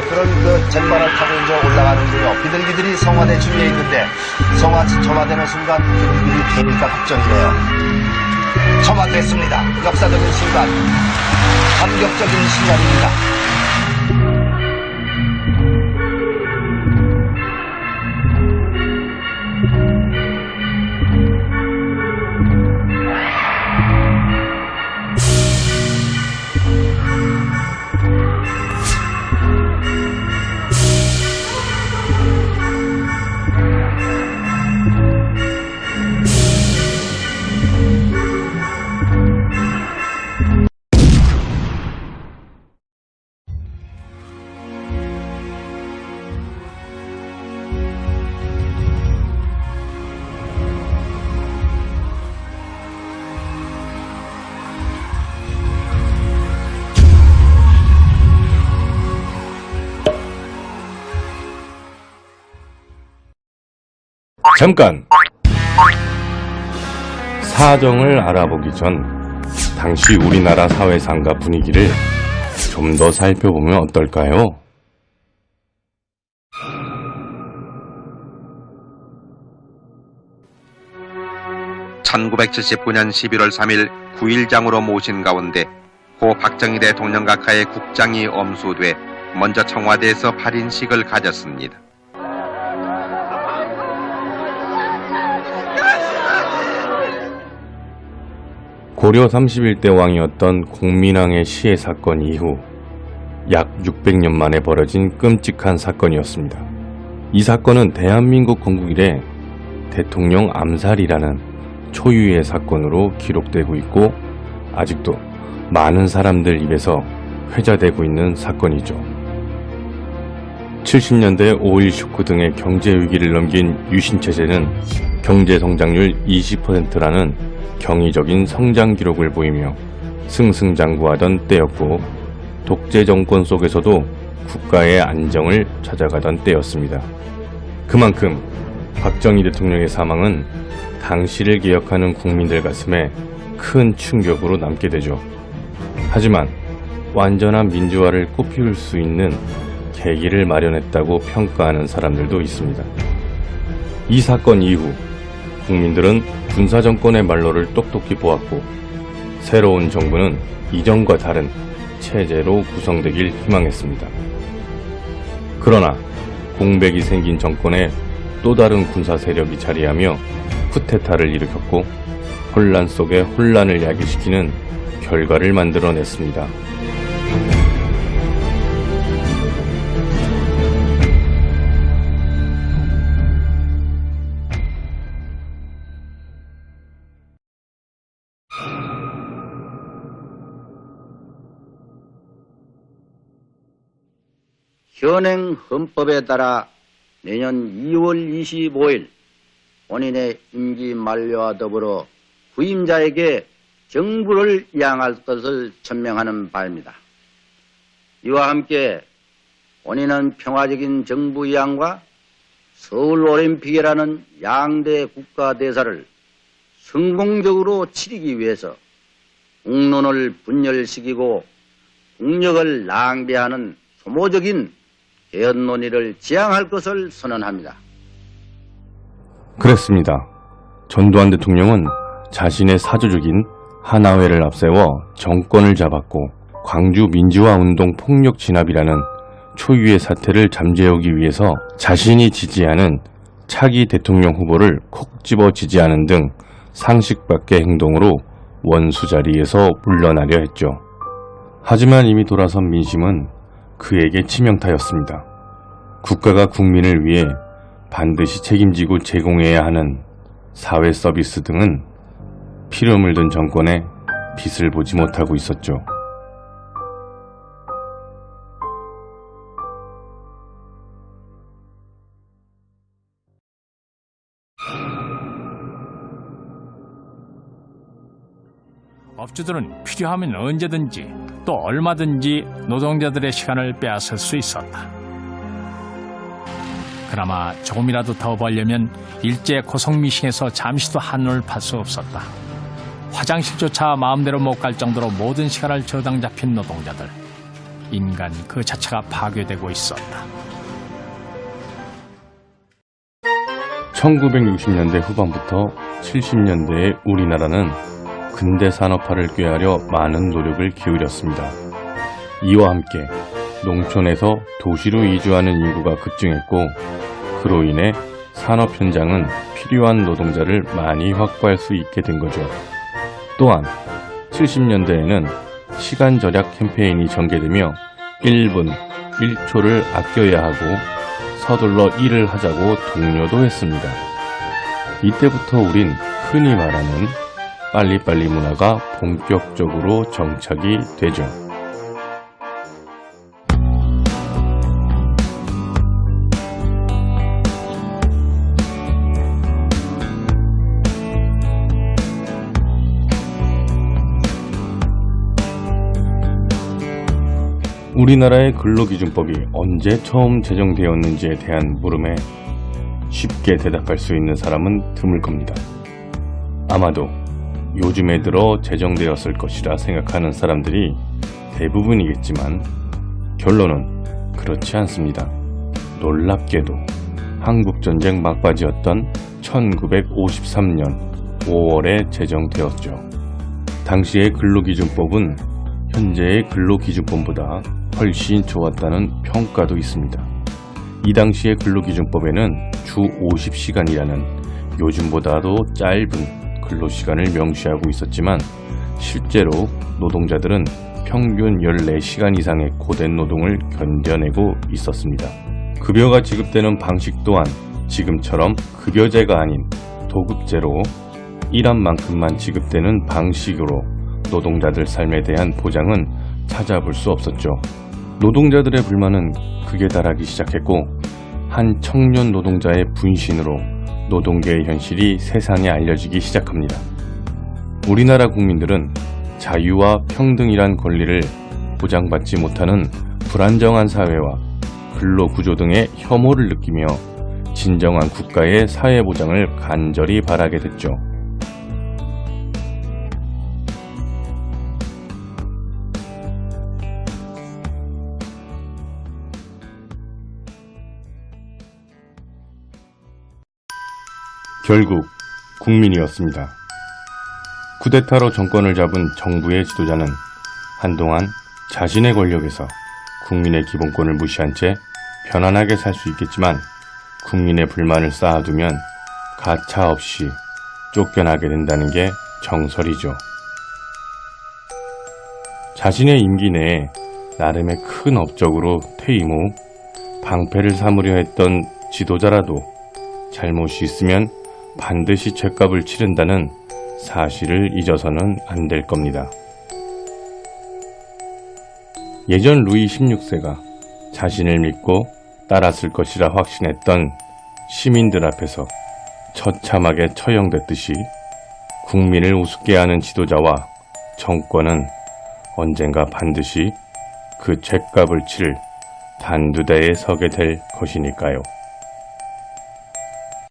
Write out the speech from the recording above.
아, 그런 그 jet바를 타고 이제 올라가는 중요 비둘기들이 성화대 주위에 있는데 성화 점화되는 순간 비둘기들이 되니까 걱정이네요. 점화됐습니다. 역사적인 순간, 감격적인 순간입니다. 잠깐! 사정을 알아보기 전 당시 우리나라 사회상가 분위기를 좀 더 살펴보면 어떨까요? (1979년 11월 3일) 9일장으로 모신 가운데 고 박정희 대통령과 가의 국장이 엄수돼 먼저 청와대에서 발인식을 가졌습니다. 고려 31대 왕이었던 공민왕의 시해 사건 이후 약 600년 만에 벌어진 끔찍한 사건이었습니다. 이 사건은 대한민국 건국 이래 대통령 암살이라는 초유의 사건으로 기록되고 있고 아직도 많은 사람들 입에서 회자되고 있는 사건이죠. 70년대 5.1 쇼크 등의 경제 위기를 넘긴 유신체제는 경제 성장률 20%라는 경이적인 성장 기록을 보이며 승승장구하던 때였고 독재 정권 속에서도 국가의 안정을 찾아가던 때였습니다. 그만큼 박정희 대통령의 사망은 당시를 기억하는 국민들 가슴에 큰 충격으로 남게 되죠. 하지만 완전한 민주화를 꽃피울 수 있는 계기를 마련했다고 평가하는 사람들도 있습니다. 이 사건 이후 국민들은 군사정권의 말로를 똑똑히 보았고 새로운 정부는 이전과 다른 체제로 구성되길 희망했습니다. 그러나 공백이 생긴 정권에 또 다른 군사 세력이 자리하며 쿠데타를 일으켰고 혼란 속에 혼란을 야기시키는 결과를 만들어냈습니다. 현행 헌법에 따라 내년 2월 25일 본인의 임기 만료와 더불어 후임자에게 정부를 이양할 것을 천명하는 바입니다. 이와 함께 본인은 평화적인 정부 이양과 서울올림픽이라는 양대 국가대사를 성공적으로 치르기 위해서 국론을 분열시키고 국력을 낭비하는 소모적인 개헌 논의를 지향할 것을 선언합니다. 그랬습니다. 전두환 대통령은 자신의 사조적인 하나회를 앞세워 정권을 잡았고 광주 민주화 운동 폭력 진압이라는 초유의 사태를 잠재우기 위해서 자신이 지지하는 차기 대통령 후보를 콕 집어 지지하는 등 상식 밖의 행동으로 원수 자리에서 물러나려 했죠. 하지만 이미 돌아선 민심은 그에게 치명타였습니다. 국가가 국민을 위해 반드시 책임지고 제공해야 하는 사회 서비스 등은 피를 물든 정권에 빛을 보지 못하고 있었죠. 업주들은 필요하면 언제든지 또 얼마든지 노동자들의 시간을 빼앗을 수 있었다. 그나마 조금이라도 더 벌려면 일제 고성미싱에서 잠시도 한눈을 팔 수 없었다. 화장실조차 마음대로 못 갈 정도로 모든 시간을 저당 잡힌 노동자들. 인간 그 자체가 파괴되고 있었다. 1960년대 후반부터 70년대에 우리나라는 근대 산업화를 꾀하려 많은 노력을 기울였습니다. 이와 함께 농촌에서 도시로 이주하는 인구가 급증했고 그로 인해 산업 현장은 필요한 노동자를 많이 확보할 수 있게 된 거죠. 또한 70년대에는 시간 절약 캠페인이 전개되며 1분 1초를 아껴야 하고 서둘러 일을 하자고 독려도 했습니다. 이때부터 우린 흔히 말하는 빨리빨리 문화가 본격적으로 정착이 되죠. 우리나라의 근로기준법이 언제 처음 제정되었는지에 대한 물음에 쉽게 대답할 수 있는 사람은 드물 겁니다. 아마도 요즘에 들어 제정되었을 것이라 생각하는 사람들이 대부분이겠지만 결론은 그렇지 않습니다. 놀랍게도 한국전쟁 막바지였던 1953년 5월에 제정되었죠. 당시의 근로기준법은 현재의 근로기준법보다 훨씬 좋았다는 평가도 있습니다. 이 당시의 근로기준법에는 주 50시간이라는 요즘보다도 짧은 근로시간을 명시하고 있었지만 실제로 노동자들은 평균 14시간 이상의 고된 노동을 견뎌내고 있었습니다. 급여가 지급되는 방식 또한 지금처럼 급여제가 아닌 도급제로 일한 만큼만 지급되는 방식으로 노동자들 삶에 대한 보장은 찾아볼 수 없었죠. 노동자들의 불만은 극에 달하기 시작했고 한 청년 노동자의 분신으로 노동계의 현실이 세상에 알려지기 시작합니다. 우리나라 국민들은 자유와 평등이란 권리를 보장받지 못하는 불안정한 사회와 근로구조 등의 혐오를 느끼며 진정한 국가의 사회보장을 간절히 바라게 됐죠. 결국 국민이었습니다. 쿠데타로 정권을 잡은 정부의 지도자는 한동안 자신의 권력에서 국민의 기본권을 무시한 채 편안하게 살 수 있겠지만 국민의 불만을 쌓아두면 가차 없이 쫓겨나게 된다는 게 정설이죠. 자신의 임기 내에 나름의 큰 업적으로 퇴임 후 방패를 삼으려 했던 지도자라도 잘못이 있으면 반드시 죄값을 치른다는 사실을 잊어서는 안 될 겁니다. 예전 루이 16세가 자신을 믿고 따랐을 것이라 확신했던 시민들 앞에서 처참하게 처형됐듯이 국민을 우습게 하는 지도자와 정권은 언젠가 반드시 그 죄값을 치를 단두대에 서게 될 것이니까요.